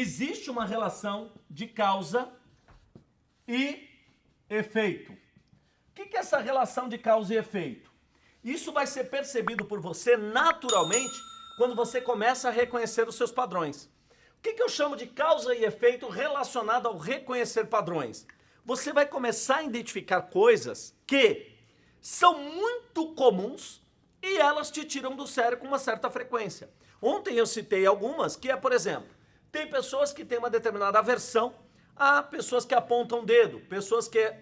existe uma relação de causa e efeito. O que é essa relação de causa e efeito? Isso vai ser percebido por você naturalmente quando você começa a reconhecer os seus padrões. O que, eu chamo de causa e efeito relacionado ao reconhecer padrões? Você vai começar a identificar coisas que são muito comuns e elas te tiram do sério com uma certa frequência. Ontem eu citei algumas, que é, por exemplo, tem pessoas que têm uma determinada aversão a pessoas que apontam o dedo, pessoas que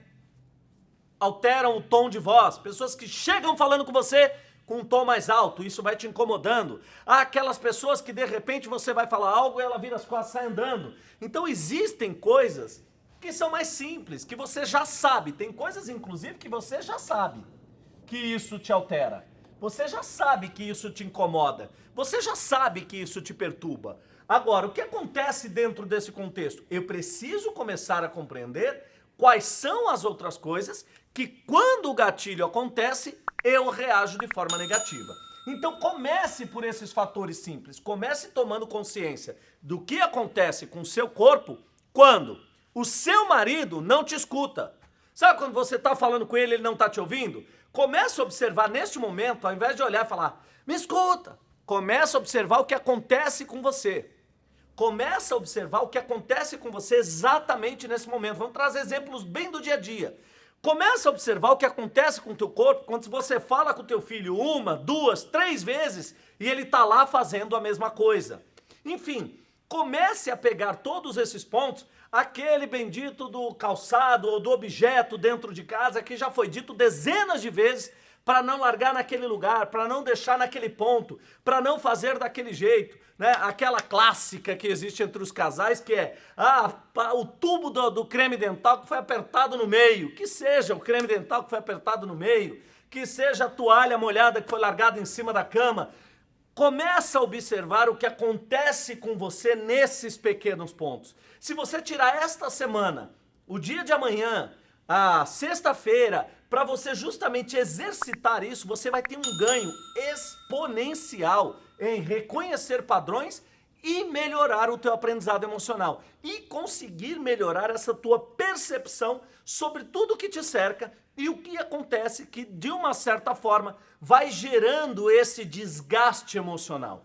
alteram o tom de voz, pessoas que chegam falando com você com um tom mais alto, isso vai te incomodando. Há aquelas pessoas que de repente você vai falar algo e ela vira as costas e sai andando. Então existem coisas que são mais simples, que você já sabe. Tem coisas inclusive que você já sabe que isso te altera. Você já sabe que isso te incomoda. Você já sabe que isso te perturba. Agora, o que acontece dentro desse contexto? Eu preciso começar a compreender quais são as outras coisas que quando o gatilho acontece, eu reajo de forma negativa. Então comece por esses fatores simples, comece tomando consciência do que acontece com o seu corpo quando o seu marido não te escuta. Sabe quando você está falando com ele ele não está te ouvindo? Comece a observar neste momento, ao invés de olhar e falar, me escuta. Comece a observar o que acontece com você. Começa a observar o que acontece com você exatamente nesse momento. Vamos trazer exemplos bem do dia a dia. Começa a observar o que acontece com o teu corpo quando você fala com o teu filho uma, duas, três vezes e ele está lá fazendo a mesma coisa. Enfim, comece a pegar todos esses pontos, aquele bendito do calçado ou do objeto dentro de casa que já foi dito dezenas de vezes para não largar naquele lugar, para não deixar naquele ponto, para não fazer daquele jeito, né? Aquela clássica que existe entre os casais que é, ah, o tubo do, do creme dental que foi apertado no meio, que seja o creme dental que foi apertado no meio, que seja a toalha molhada que foi largada em cima da cama, Começa a observar o que acontece com você nesses pequenos pontos. Se você tirar esta semana, o dia de amanhã, a sexta-feira, para você justamente exercitar isso, você vai ter um ganho exponencial em reconhecer padrões e melhorar o teu aprendizado emocional e conseguir melhorar essa tua percepção sobre tudo que te cerca e o que acontece que de uma certa forma vai gerando esse desgaste emocional.